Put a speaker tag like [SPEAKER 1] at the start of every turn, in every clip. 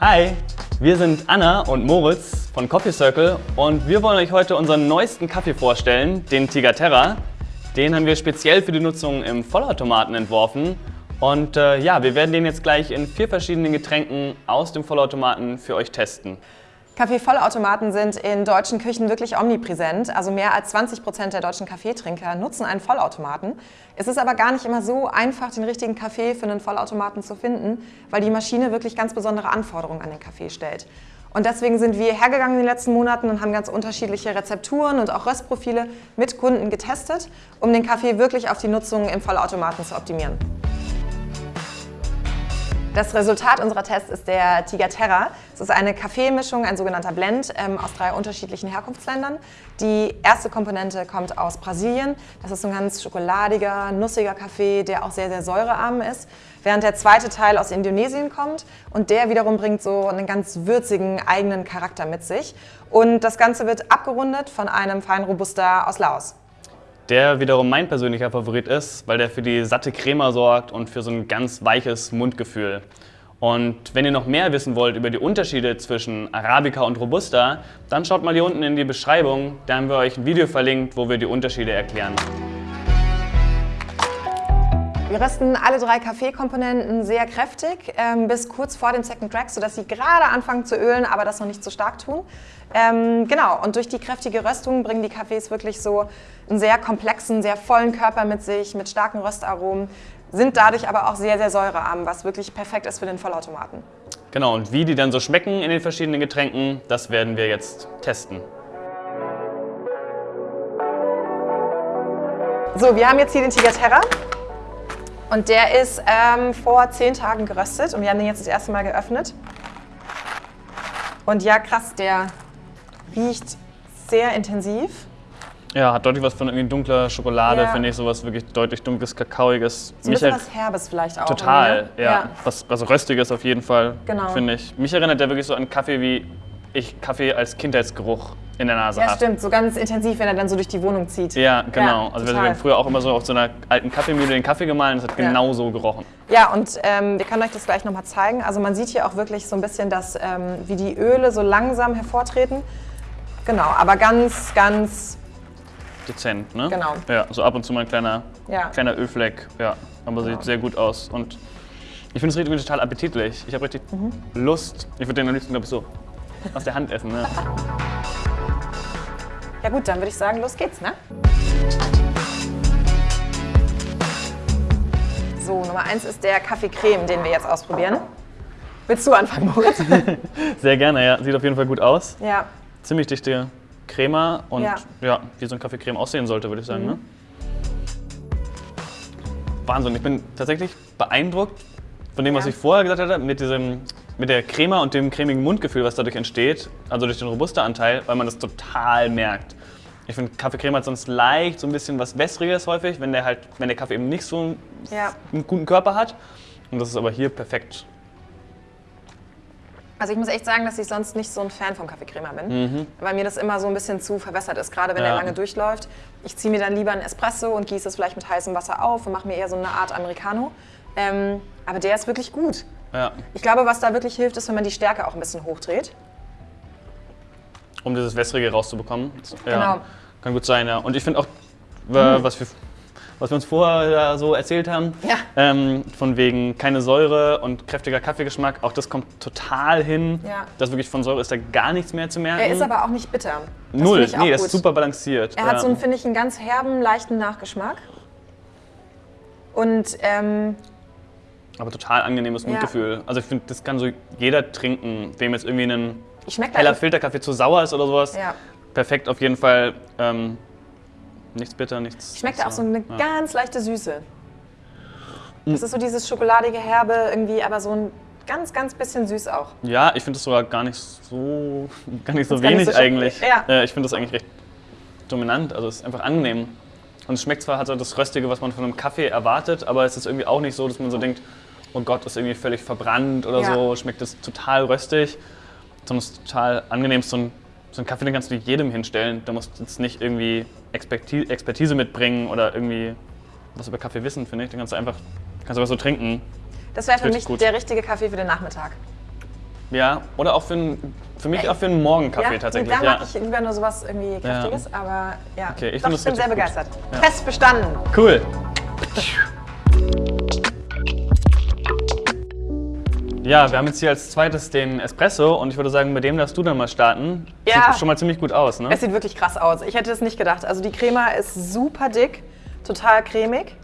[SPEAKER 1] Hi, wir sind Anna und Moritz von Coffee Circle und wir wollen euch heute unseren neuesten Kaffee vorstellen, den Tiger Terra. Den haben wir speziell für die Nutzung im Vollautomaten entworfen und äh, ja, wir werden den jetzt gleich in vier verschiedenen Getränken aus dem Vollautomaten für euch testen.
[SPEAKER 2] Kaffeevollautomaten sind in deutschen Küchen wirklich omnipräsent. Also mehr als 20 Prozent der deutschen Kaffeetrinker nutzen einen Vollautomaten. Es ist aber gar nicht immer so einfach, den richtigen Kaffee für einen Vollautomaten zu finden, weil die Maschine wirklich ganz besondere Anforderungen an den Kaffee stellt. Und deswegen sind wir hergegangen in den letzten Monaten und haben ganz unterschiedliche Rezepturen und auch Röstprofile mit Kunden getestet, um den Kaffee wirklich auf die Nutzung im Vollautomaten zu optimieren. Das Resultat unserer Tests ist der Tiger Terra. Es ist eine Kaffeemischung, ein sogenannter Blend ähm, aus drei unterschiedlichen Herkunftsländern. Die erste Komponente kommt aus Brasilien. Das ist ein ganz schokoladiger, nussiger Kaffee, der auch sehr, sehr säurearm ist. Während der zweite Teil aus Indonesien kommt und der wiederum bringt so einen ganz würzigen eigenen Charakter mit sich. Und das Ganze wird abgerundet von einem feinen Robusta aus Laos
[SPEAKER 1] der wiederum mein persönlicher Favorit ist, weil der für die satte Crema sorgt und für so ein ganz weiches Mundgefühl. Und wenn ihr noch mehr wissen wollt über die Unterschiede zwischen Arabica und Robusta, dann schaut mal hier unten in die Beschreibung, da haben wir euch ein Video verlinkt, wo wir die Unterschiede erklären.
[SPEAKER 2] Wir rösten alle drei Kaffeekomponenten sehr kräftig ähm, bis kurz vor dem Second Track, sodass sie gerade anfangen zu ölen, aber das noch nicht zu stark tun. Ähm, genau, und durch die kräftige Röstung bringen die Kaffees wirklich so einen sehr komplexen, sehr vollen Körper mit sich, mit starken Röstaromen, sind dadurch aber auch sehr, sehr säurearm, was wirklich perfekt ist für den Vollautomaten.
[SPEAKER 1] Genau, und wie die dann so schmecken in den verschiedenen Getränken, das werden wir jetzt testen.
[SPEAKER 2] So, wir haben jetzt hier den Tiger Terra. Und der ist ähm, vor zehn Tagen geröstet und wir haben den jetzt das erste Mal geöffnet. Und ja, krass, der riecht sehr intensiv.
[SPEAKER 1] Ja, hat deutlich was von irgendwie dunkler Schokolade, ja. finde ich, sowas wirklich deutlich dunkles, kakaoiges.
[SPEAKER 2] So ein bisschen was Herbes vielleicht auch.
[SPEAKER 1] Total, ja. ja. Was, was Röstiges auf jeden Fall, genau. finde ich. Mich erinnert der wirklich so an Kaffee, wie ich Kaffee als Kindheitsgeruch in der Nase habe.
[SPEAKER 2] Ja, stimmt. So ganz intensiv, wenn er dann so durch die Wohnung zieht.
[SPEAKER 1] Ja, genau. Ja, also wir haben früher auch immer so auf so einer alten Kaffeemühle den Kaffee gemahlen. Das hat ja. genau so gerochen.
[SPEAKER 2] Ja, und ähm, wir können euch das gleich nochmal zeigen. Also man sieht hier auch wirklich so ein bisschen, dass ähm, wie die Öle so langsam hervortreten. Genau, aber ganz, ganz...
[SPEAKER 1] Dezent, ne?
[SPEAKER 2] Genau.
[SPEAKER 1] Ja, so ab und zu mal ein kleiner, ja. kleiner Ölfleck. Ja, aber genau. sieht sehr gut aus. Und ich finde es richtig total appetitlich. Ich habe richtig mhm. Lust. Ich würde den am liebsten, glaube ich, so aus der Hand essen. Ne?
[SPEAKER 2] Ja gut, dann würde ich sagen, los geht's, ne? So, Nummer eins ist der Kaffee-Creme, den wir jetzt ausprobieren. Willst du anfangen, Moritz?
[SPEAKER 1] Sehr gerne, ja. Sieht auf jeden Fall gut aus.
[SPEAKER 2] Ja.
[SPEAKER 1] Ziemlich dichte Crema und ja, ja wie so ein Kaffeecreme aussehen sollte, würde ich sagen. Ne? Mhm. Ne? Wahnsinn, ich bin tatsächlich beeindruckt von dem, was ich vorher gesagt hatte, mit, diesem, mit der Crema und dem cremigen Mundgefühl, was dadurch entsteht, also durch den Robusta-Anteil, weil man das total merkt. Ich finde, Kaffeecreme hat sonst leicht so ein bisschen was Wässriges häufig, wenn der, halt, wenn der Kaffee eben nicht so ja. einen guten Körper hat. Und das ist aber hier perfekt
[SPEAKER 2] also ich muss echt sagen, dass ich sonst nicht so ein Fan vom Kaffeecremer bin, mhm. weil mir das immer so ein bisschen zu verwässert ist, gerade wenn ja. er lange durchläuft. Ich ziehe mir dann lieber einen Espresso und gieße es vielleicht mit heißem Wasser auf und mache mir eher so eine Art Americano. Ähm, aber der ist wirklich gut. Ja. Ich glaube, was da wirklich hilft, ist, wenn man die Stärke auch ein bisschen hochdreht.
[SPEAKER 1] Um dieses Wässrige rauszubekommen. Ja, genau. Kann gut sein, ja. Und ich finde auch, mhm. was wir was wir uns vorher so erzählt haben. Ja. Ähm, von wegen keine Säure und kräftiger Kaffeegeschmack. Auch das kommt total hin. Ja. Das wirklich von Säure ist da gar nichts mehr zu merken.
[SPEAKER 2] Er ist aber auch nicht bitter.
[SPEAKER 1] Das Null, nee, das ist super balanciert.
[SPEAKER 2] Er hat so, finde ich, einen ganz herben, leichten Nachgeschmack. Und ähm,
[SPEAKER 1] aber total angenehmes Mundgefühl. Also ich finde, das kann so jeder trinken, wem jetzt irgendwie ein heller Filterkaffee zu sauer ist oder sowas. Ja. Perfekt auf jeden Fall. Ähm, Nichts bitter, nichts.
[SPEAKER 2] Schmeckt auch so eine ja. ganz leichte Süße. Das ist so dieses schokoladige Herbe irgendwie, aber so ein ganz, ganz bisschen süß auch.
[SPEAKER 1] Ja, ich finde es sogar gar nicht so, gar nicht so wenig nicht so eigentlich. Ja. ich finde das eigentlich recht dominant, also es ist einfach angenehm. Und es schmeckt zwar, hat so das Röstige, was man von einem Kaffee erwartet, aber es ist irgendwie auch nicht so, dass man so denkt, oh Gott, das ist irgendwie völlig verbrannt oder ja. so, schmeckt das total röstig, sondern es ist total angenehm, so ein so einen Kaffee den kannst du jedem hinstellen. Da musst du jetzt nicht irgendwie Expertise mitbringen oder irgendwie was über Kaffee wissen, finde ich. Den kannst du einfach, kannst du was so trinken.
[SPEAKER 2] Das wäre für mich gut. der richtige Kaffee für den Nachmittag.
[SPEAKER 1] Ja, oder auch für, ein, für mich auch für einen Morgenkaffee
[SPEAKER 2] ja,
[SPEAKER 1] tatsächlich.
[SPEAKER 2] Da ja. mag ich lieber nur sowas irgendwie Kräftiges, ja. aber ja.
[SPEAKER 1] Okay, ich,
[SPEAKER 2] Doch, ich bin sehr begeistert. Ja. Test bestanden.
[SPEAKER 1] Cool. Ja, wir haben jetzt hier als zweites den Espresso und ich würde sagen, mit dem darfst du dann mal starten. Ja. Sieht schon mal ziemlich gut aus, ne?
[SPEAKER 2] Es sieht wirklich krass aus. Ich hätte es nicht gedacht. Also die Crema ist super dick, total cremig.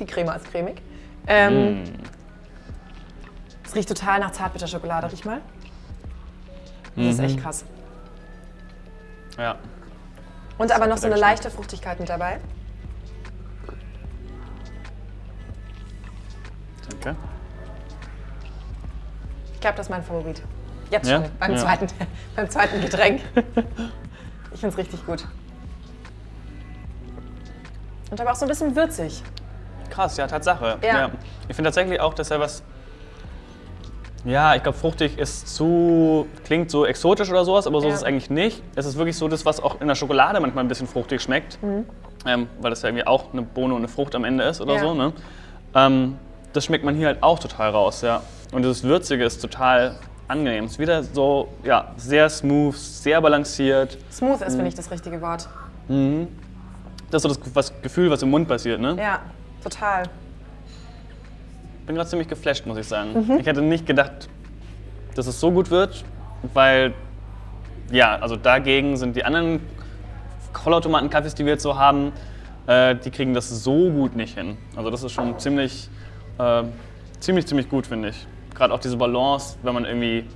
[SPEAKER 2] Die Crema ist cremig. Ähm, mm. Riecht total nach Zartbitterschokolade. Riech mal. Das mhm. ist echt krass.
[SPEAKER 1] Ja.
[SPEAKER 2] Und aber noch so eine leichte Fruchtigkeit mit dabei.
[SPEAKER 1] Danke.
[SPEAKER 2] Ich glaube, das ist mein Favorit. Jetzt schon, beim, ja. Zweiten, beim zweiten Getränk. ich finde es richtig gut. Und aber auch so ein bisschen würzig.
[SPEAKER 1] Krass, ja, Tatsache. Ja. ja. Ich finde tatsächlich auch, dass er was. Ja, ich glaube, fruchtig ist zu. klingt so exotisch oder sowas, aber so ja. ist es eigentlich nicht. Es ist wirklich so das, was auch in der Schokolade manchmal ein bisschen fruchtig schmeckt. Mhm. Ähm, weil das ja irgendwie auch eine Bohne und eine Frucht am Ende ist oder ja. so. Ne? Ähm, das schmeckt man hier halt auch total raus, ja. Und dieses Würzige ist total angenehm. Es ist wieder so, ja, sehr smooth, sehr balanciert.
[SPEAKER 2] Smooth ist, mhm. finde ich, das richtige Wort.
[SPEAKER 1] Mhm. Das ist so das was, Gefühl, was im Mund passiert, ne?
[SPEAKER 2] Ja, total.
[SPEAKER 1] Ich bin gerade ziemlich geflasht, muss ich sagen. Mhm. Ich hätte nicht gedacht, dass es so gut wird, weil, ja, also dagegen sind die anderen Vollautomaten-Kaffees, die wir jetzt so haben, äh, die kriegen das so gut nicht hin. Also das ist schon ziemlich, äh, ziemlich, ziemlich gut, finde ich gerade auch diese Balance, wenn man irgendwie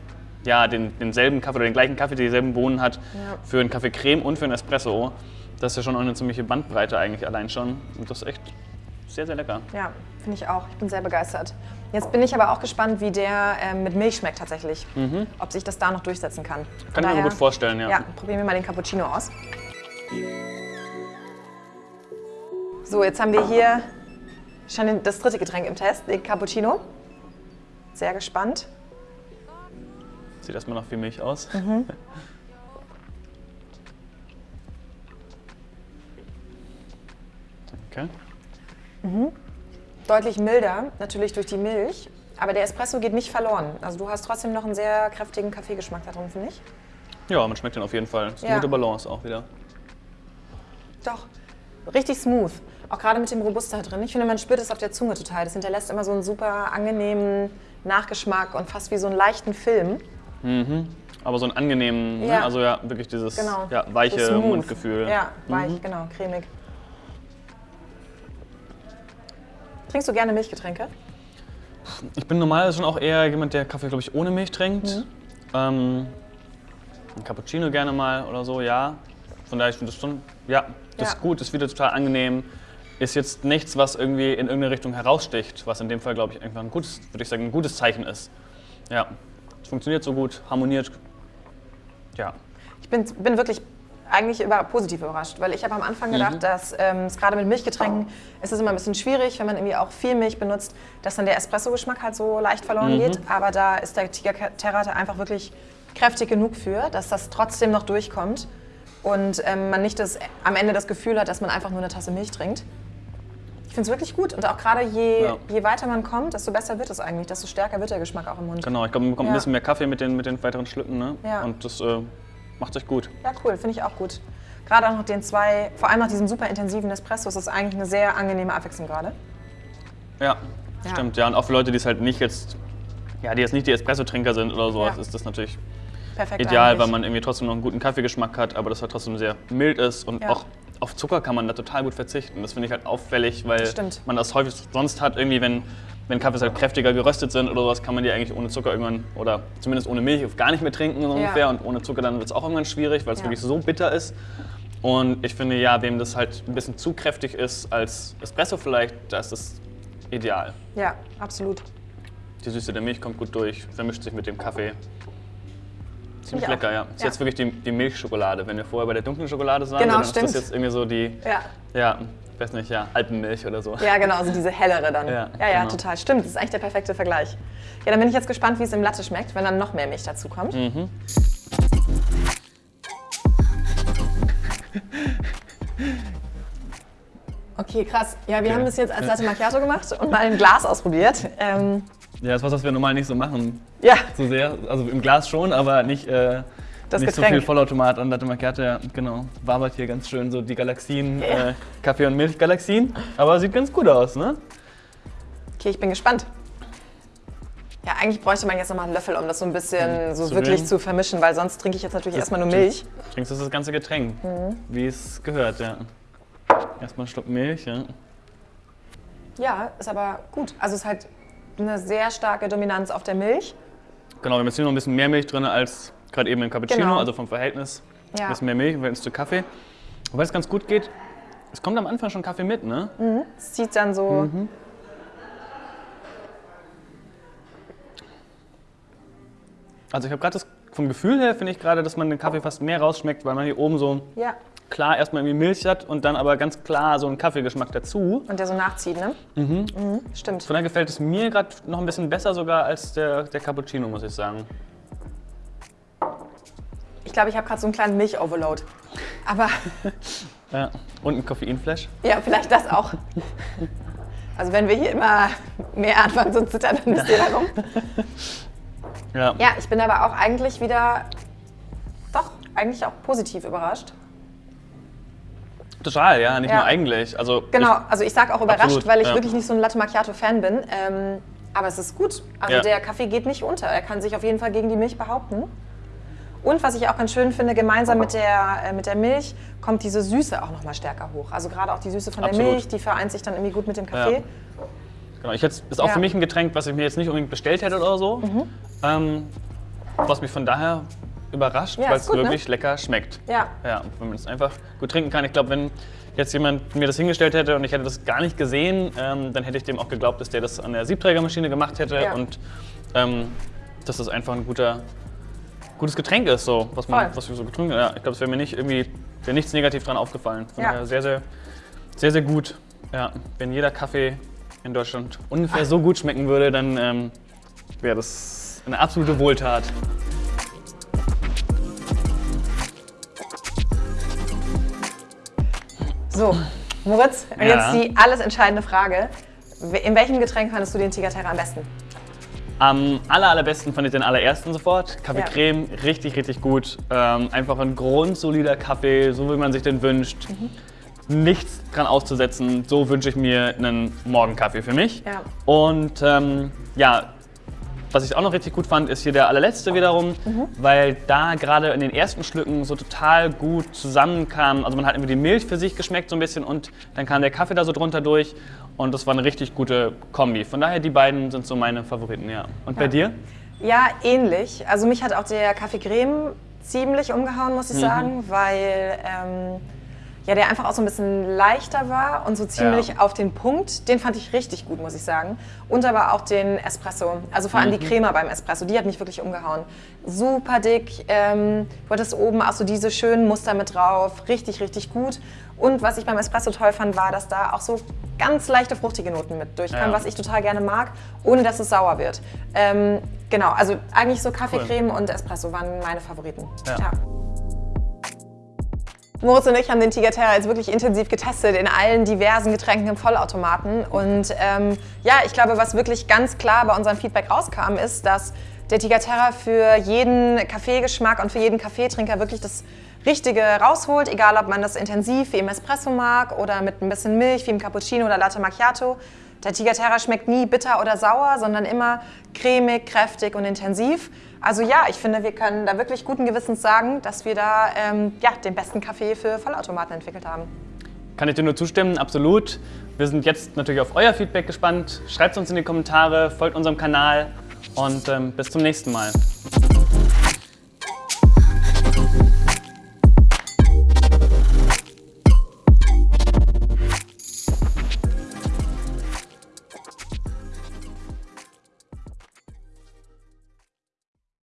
[SPEAKER 1] ja, den, denselben Kaffee oder den gleichen Kaffee, dieselben Bohnen hat, ja. für einen Kaffee Creme und für einen Espresso. Das ist ja schon eine ziemliche Bandbreite eigentlich allein schon. Und das ist echt sehr, sehr lecker.
[SPEAKER 2] Ja, finde ich auch. Ich bin sehr begeistert. Jetzt bin ich aber auch gespannt, wie der äh, mit Milch schmeckt tatsächlich. Mhm. Ob sich das da noch durchsetzen kann.
[SPEAKER 1] Kann ich mir gut vorstellen, ja.
[SPEAKER 2] Ja, probieren wir mal den Cappuccino aus. So, jetzt haben wir hier schon das dritte Getränk im Test, den Cappuccino. Sehr gespannt.
[SPEAKER 1] Sieht erstmal noch wie Milch aus. Mhm. Danke.
[SPEAKER 2] Mhm. Deutlich milder, natürlich durch die Milch, aber der Espresso geht nicht verloren. Also du hast trotzdem noch einen sehr kräftigen Kaffeegeschmack da drin, finde ich.
[SPEAKER 1] Ja, man schmeckt den auf jeden Fall. Das ist eine ja. gute Balance auch wieder.
[SPEAKER 2] Doch, richtig smooth. Auch gerade mit dem Robusta drin. Ich finde, man spürt es auf der Zunge total. Das hinterlässt immer so einen super angenehmen Nachgeschmack und fast wie so einen leichten Film.
[SPEAKER 1] Mhm. Aber so einen angenehmen, ne? ja. Ne? also ja, wirklich dieses genau. ja, weiche so Mundgefühl.
[SPEAKER 2] Ja, weich, mhm. genau, cremig. Trinkst du gerne Milchgetränke?
[SPEAKER 1] Ich bin normalerweise schon auch eher jemand, der Kaffee, glaube ich, ohne Milch trinkt. Mhm. Ähm, ein Cappuccino gerne mal oder so, ja. Von daher, ich finde das schon, ja, das ja. ist gut, ist wieder total angenehm ist jetzt nichts, was irgendwie in irgendeine Richtung heraussticht, was in dem Fall, glaube ich, einfach ein gutes, würde ich sagen, ein gutes Zeichen ist. Ja, es funktioniert so gut, harmoniert. Ja.
[SPEAKER 2] Ich bin, bin wirklich eigentlich über, positiv überrascht, weil ich habe am Anfang gedacht, mhm. dass ähm, es gerade mit Milchgetränken ist es immer ein bisschen schwierig, wenn man irgendwie auch viel Milch benutzt, dass dann der Espresso-Geschmack halt so leicht verloren mhm. geht. Aber da ist der Tiger Terra einfach wirklich kräftig genug für, dass das trotzdem noch durchkommt und ähm, man nicht das, am Ende das Gefühl hat, dass man einfach nur eine Tasse Milch trinkt. Ich finde es wirklich gut. Und auch gerade je, ja. je weiter man kommt, desto besser wird es eigentlich, desto stärker wird der Geschmack auch im Mund.
[SPEAKER 1] Genau, ich glaube, man bekommt ja. ein bisschen mehr Kaffee mit den, mit den weiteren Schlücken. Ne? Ja. Und das äh, macht sich gut.
[SPEAKER 2] Ja, cool, finde ich auch gut. Gerade auch noch den zwei, vor allem nach diesem super intensiven Espresso, ist das eigentlich eine sehr angenehme Abwechslung gerade.
[SPEAKER 1] Ja, ja, stimmt. Ja, und auch für Leute, die es halt nicht jetzt, ja, die jetzt nicht die Espresso-Trinker sind oder sowas, ist das natürlich Perfekt ideal, eigentlich. weil man irgendwie trotzdem noch einen guten Kaffeegeschmack hat, aber das halt trotzdem sehr mild ist und auch auf Zucker kann man da total gut verzichten. Das finde ich halt auffällig, weil Stimmt. man das häufig sonst hat, irgendwie wenn, wenn Kaffees halt kräftiger geröstet sind oder sowas, kann man die eigentlich ohne Zucker irgendwann oder zumindest ohne Milch gar nicht mehr trinken so ungefähr. Ja. Und ohne Zucker dann wird es auch irgendwann schwierig, weil es ja. wirklich so bitter ist. Und ich finde ja, wem das halt ein bisschen zu kräftig ist als Espresso vielleicht, da ist das ideal.
[SPEAKER 2] Ja, absolut.
[SPEAKER 1] Die Süße der Milch kommt gut durch, vermischt sich mit dem Kaffee. Ziemlich lecker, ja. Das ist ja. jetzt wirklich die, die, Milchschokolade. Wenn wir vorher bei der dunklen Schokolade waren, genau, dann stimmt. ist das jetzt irgendwie so die, ja, ja weiß nicht, ja, Alpenmilch oder so.
[SPEAKER 2] Ja, genau, also diese hellere dann. Ja, ja, ja genau. total. Stimmt, das ist eigentlich der perfekte Vergleich. Ja, dann bin ich jetzt gespannt, wie es im Latte schmeckt, wenn dann noch mehr Milch dazu kommt. Mhm. Okay, krass. Ja, wir okay. haben das jetzt als Latte Macchiato gemacht und mal ein Glas ausprobiert. Ähm,
[SPEAKER 1] Ja, das ist was, was wir normal nicht so machen.
[SPEAKER 2] Ja.
[SPEAKER 1] So sehr. Also im Glas schon, aber nicht, äh, nicht so viel Vollautomat und Latte Macchiato. Ja, genau. Wabert hier ganz schön so die Galaxien, ja. äh, Kaffee- und Milchgalaxien. Aber sieht ganz gut aus, ne?
[SPEAKER 2] Okay, ich bin gespannt. Ja, eigentlich bräuchte man jetzt nochmal einen Löffel, um das so ein bisschen hm, so zu wirklich zu vermischen, weil sonst trinke ich jetzt natürlich das erstmal nur Milch.
[SPEAKER 1] Trinkst du das ganze Getränk, mhm. wie es gehört, ja. Erstmal einen Schluck Milch, ja.
[SPEAKER 2] Ja, ist aber gut. Also es ist halt eine sehr starke Dominanz auf der Milch.
[SPEAKER 1] Genau, wir haben jetzt hier noch ein bisschen mehr Milch drin als gerade eben im Cappuccino, genau. also vom Verhältnis. Ja. Ein bisschen mehr Milch im Verhältnis zu Kaffee. Wobei es ganz gut geht, es kommt am Anfang schon Kaffee mit, ne?
[SPEAKER 2] Mhm. Es zieht dann so. Mhm.
[SPEAKER 1] Also ich habe gerade das, vom Gefühl her finde ich gerade, dass man den Kaffee fast mehr rausschmeckt, weil man hier oben so
[SPEAKER 2] ja.
[SPEAKER 1] klar erstmal irgendwie Milch hat und dann aber ganz klar so einen Kaffeegeschmack dazu.
[SPEAKER 2] Und der so nachzieht, ne?
[SPEAKER 1] Mhm.
[SPEAKER 2] mhm stimmt.
[SPEAKER 1] Von daher gefällt es mir gerade noch ein bisschen besser sogar als der, der Cappuccino, muss ich sagen.
[SPEAKER 2] Ich glaube, ich habe gerade so einen kleinen Milch-Overload. Aber.
[SPEAKER 1] ja, und ein Koffeinflash.
[SPEAKER 2] Ja, vielleicht das auch. Also wenn wir hier immer mehr anfangen zu zittern, dann müsst ihr warum. Ja. ja, ich bin aber auch eigentlich wieder, doch, eigentlich auch positiv überrascht.
[SPEAKER 1] Total, ja, nicht ja. nur eigentlich. Also
[SPEAKER 2] genau, also ich sage auch überrascht, absolut, weil ich ja. wirklich nicht so ein Latte Macchiato-Fan bin. Ähm, aber es ist gut. Also ja. der Kaffee geht nicht unter. Er kann sich auf jeden Fall gegen die Milch behaupten. Und was ich auch ganz schön finde, gemeinsam mit der, äh, mit der Milch kommt diese Süße auch noch mal stärker hoch. Also gerade auch die Süße von Absolut. der Milch, die vereint sich dann irgendwie gut mit dem Kaffee. Ja.
[SPEAKER 1] Genau, ich hätte, ist auch ja. für mich ein Getränk, was ich mir jetzt nicht unbedingt bestellt hätte oder so. Mhm. Ähm, was mich von daher überrascht, ja, weil es ne? wirklich ne? lecker schmeckt.
[SPEAKER 2] Ja.
[SPEAKER 1] Ja, wenn man es einfach gut trinken kann. Ich glaube, wenn jetzt jemand mir das hingestellt hätte und ich hätte das gar nicht gesehen, ähm, dann hätte ich dem auch geglaubt, dass der das an der Siebträgermaschine gemacht hätte ja. und ähm, dass das einfach ein guter, gutes Getränk ist, so, was, man, was wir so getrunken haben. Ja, ich glaube, es wäre mir nicht irgendwie, wäre nichts negativ dran aufgefallen. Von ja. daher sehr, sehr, sehr, sehr gut. Ja, wenn jeder Kaffee in Deutschland ungefähr Ach. so gut schmecken würde, dann ähm, wäre das eine absolute Wohltat.
[SPEAKER 2] So, Moritz, ja. jetzt die alles entscheidende Frage. In welchem Getränk fandest du den Tigerterra am besten?
[SPEAKER 1] Am aller, allerbesten fand ich den allerersten sofort. Kaffee ja. Creme, richtig, richtig gut. Ähm, einfach ein grundsolider Kaffee, so wie man sich den wünscht. Mhm nichts dran auszusetzen. So wünsche ich mir einen Morgenkaffee für mich.
[SPEAKER 2] Ja.
[SPEAKER 1] Und ähm, ja, was ich auch noch richtig gut fand, ist hier der allerletzte wiederum, mhm. weil da gerade in den ersten Schlücken so total gut zusammenkam. Also man hat irgendwie die Milch für sich geschmeckt so ein bisschen und dann kam der Kaffee da so drunter durch und das war eine richtig gute Kombi. Von daher die beiden sind so meine Favoriten, ja. Und ja. bei dir?
[SPEAKER 2] Ja, ähnlich. Also mich hat auch der Kaffee Creme ziemlich umgehauen, muss ich mhm. sagen, weil ähm, ja, der einfach auch so ein bisschen leichter war und so ziemlich ja. auf den Punkt. Den fand ich richtig gut, muss ich sagen. Und aber auch den Espresso. Also vor allem mhm. die Crema beim Espresso, die hat mich wirklich umgehauen. Super dick. Ähm, du hattest oben auch so diese schönen Muster mit drauf. Richtig, richtig gut. Und was ich beim Espresso toll fand, war, dass da auch so ganz leichte fruchtige Noten mit durchkamen, ja. was ich total gerne mag, ohne dass es sauer wird. Ähm, genau, also eigentlich so Kaffeecreme cool. und Espresso waren meine Favoriten.
[SPEAKER 1] Ja.
[SPEAKER 2] Moritz und ich haben den Tiger Terra jetzt wirklich intensiv getestet in allen diversen Getränken im Vollautomaten. Und ähm, ja, ich glaube, was wirklich ganz klar bei unserem Feedback rauskam, ist, dass der Tiger Terra für jeden Kaffeegeschmack und für jeden Kaffeetrinker wirklich das Richtige rausholt, egal ob man das intensiv wie im Espresso mag oder mit ein bisschen Milch wie im Cappuccino oder Latte Macchiato. Der Tiger Terra schmeckt nie bitter oder sauer, sondern immer cremig, kräftig und intensiv. Also ja, ich finde, wir können da wirklich guten Gewissens sagen, dass wir da ähm, ja, den besten Kaffee für Vollautomaten entwickelt haben.
[SPEAKER 1] Kann ich dir nur zustimmen, absolut. Wir sind jetzt natürlich auf euer Feedback gespannt. Schreibt es uns in die Kommentare, folgt unserem Kanal und ähm, bis zum nächsten Mal.